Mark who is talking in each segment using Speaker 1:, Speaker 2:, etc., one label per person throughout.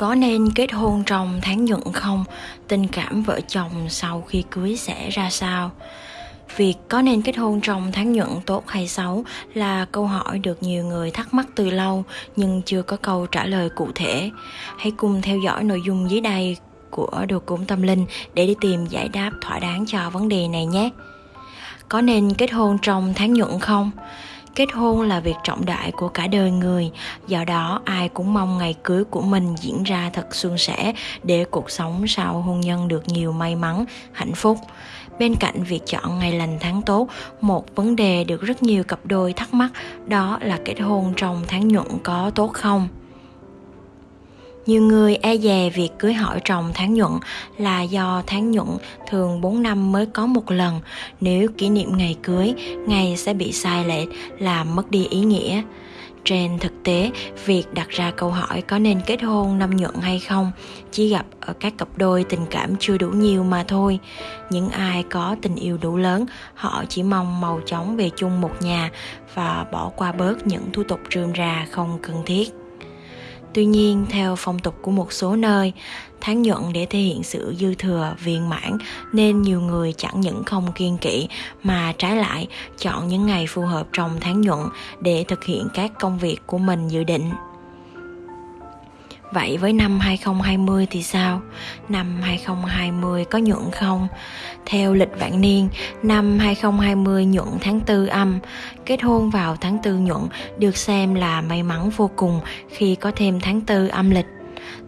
Speaker 1: Có nên kết hôn trong tháng nhuận không? Tình cảm vợ chồng sau khi cưới sẽ ra sao? Việc có nên kết hôn trong tháng nhuận tốt hay xấu là câu hỏi được nhiều người thắc mắc từ lâu, nhưng chưa có câu trả lời cụ thể. Hãy cùng theo dõi nội dung dưới đây của đồ cúng tâm linh để đi tìm giải đáp thỏa đáng cho vấn đề này nhé. Có nên kết hôn trong tháng nhuận không? Kết hôn là việc trọng đại của cả đời người, do đó ai cũng mong ngày cưới của mình diễn ra thật suôn sẻ để cuộc sống sau hôn nhân được nhiều may mắn, hạnh phúc. Bên cạnh việc chọn ngày lành tháng tốt, một vấn đề được rất nhiều cặp đôi thắc mắc đó là kết hôn trong tháng nhuận có tốt không? Nhiều người e dè việc cưới hỏi trong tháng nhuận là do tháng nhuận thường 4 năm mới có một lần. Nếu kỷ niệm ngày cưới, ngày sẽ bị sai lệch, làm mất đi ý nghĩa. Trên thực tế, việc đặt ra câu hỏi có nên kết hôn năm nhuận hay không chỉ gặp ở các cặp đôi tình cảm chưa đủ nhiều mà thôi. Những ai có tình yêu đủ lớn, họ chỉ mong màu chóng về chung một nhà và bỏ qua bớt những thủ tục rườm rà không cần thiết. Tuy nhiên, theo phong tục của một số nơi, tháng nhuận để thể hiện sự dư thừa, viên mãn nên nhiều người chẳng những không kiên kỵ mà trái lại chọn những ngày phù hợp trong tháng nhuận để thực hiện các công việc của mình dự định. Vậy với năm 2020 thì sao? Năm 2020 có nhuận không? Theo lịch vạn niên, năm 2020 nhuận tháng 4 âm, kết hôn vào tháng 4 nhuận được xem là may mắn vô cùng khi có thêm tháng 4 âm lịch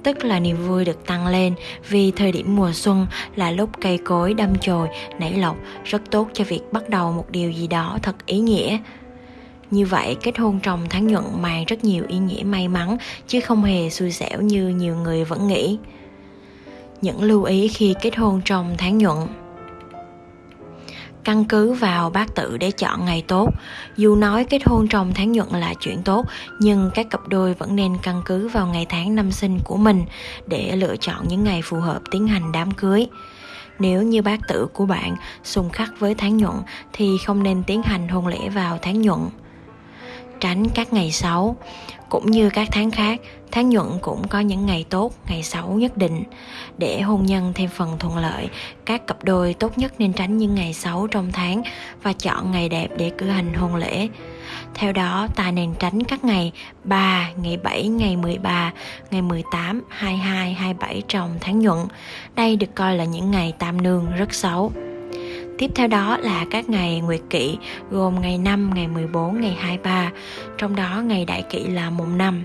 Speaker 1: tức là niềm vui được tăng lên vì thời điểm mùa xuân là lúc cây cối đâm chồi, nảy lộc rất tốt cho việc bắt đầu một điều gì đó thật ý nghĩa. Như vậy, kết hôn trong tháng nhuận mang rất nhiều ý nghĩa may mắn, chứ không hề xui xẻo như nhiều người vẫn nghĩ. Những lưu ý khi kết hôn trong tháng nhuận căn cứ vào bát tự để chọn ngày tốt. Dù nói kết hôn trong tháng nhuận là chuyện tốt, nhưng các cặp đôi vẫn nên căn cứ vào ngày tháng năm sinh của mình để lựa chọn những ngày phù hợp tiến hành đám cưới. Nếu như bát tự của bạn xung khắc với tháng nhuận thì không nên tiến hành hôn lễ vào tháng nhuận tránh các ngày xấu cũng như các tháng khác tháng nhuận cũng có những ngày tốt ngày xấu nhất định để hôn nhân thêm phần thuận lợi các cặp đôi tốt nhất nên tránh những ngày xấu trong tháng và chọn ngày đẹp để cử hành hôn lễ theo đó ta nên tránh các ngày 3, ngày 7, ngày 13, ngày 18, 22, 27 trong tháng nhuận. Đây được coi là những ngày tam nương rất xấu. Tiếp theo đó là các ngày nguyệt kỵ gồm ngày 5, ngày 14, ngày 23, trong đó ngày đại kỵ là mùng 5.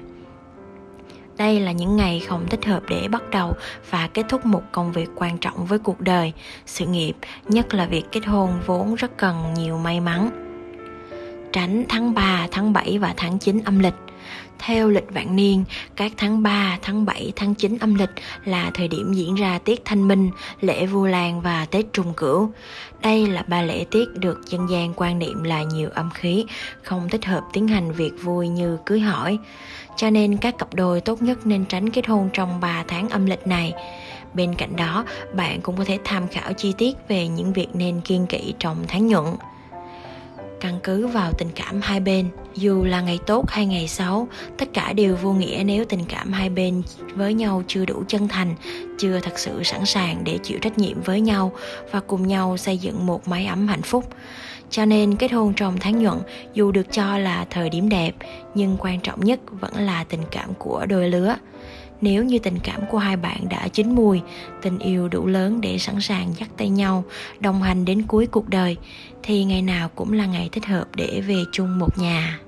Speaker 1: Đây là những ngày không thích hợp để bắt đầu và kết thúc một công việc quan trọng với cuộc đời, sự nghiệp, nhất là việc kết hôn vốn rất cần nhiều may mắn. Tránh tháng 3, tháng 7 và tháng 9 âm lịch theo lịch vạn niên, các tháng 3, tháng 7, tháng 9 âm lịch là thời điểm diễn ra tiết thanh minh, lễ vu lan và Tết Trùng Cửu. Đây là ba lễ tiết được dân gian quan niệm là nhiều âm khí, không thích hợp tiến hành việc vui như cưới hỏi. Cho nên các cặp đôi tốt nhất nên tránh kết hôn trong 3 tháng âm lịch này. Bên cạnh đó, bạn cũng có thể tham khảo chi tiết về những việc nên kiên kỵ trong tháng nhuận căn cứ vào tình cảm hai bên. Dù là ngày tốt hay ngày xấu, tất cả đều vô nghĩa nếu tình cảm hai bên với nhau chưa đủ chân thành, chưa thật sự sẵn sàng để chịu trách nhiệm với nhau và cùng nhau xây dựng một mái ấm hạnh phúc. Cho nên kết hôn trong tháng nhuận, dù được cho là thời điểm đẹp, nhưng quan trọng nhất vẫn là tình cảm của đôi lứa nếu như tình cảm của hai bạn đã chín mùi, tình yêu đủ lớn để sẵn sàng dắt tay nhau, đồng hành đến cuối cuộc đời, thì ngày nào cũng là ngày thích hợp để về chung một nhà.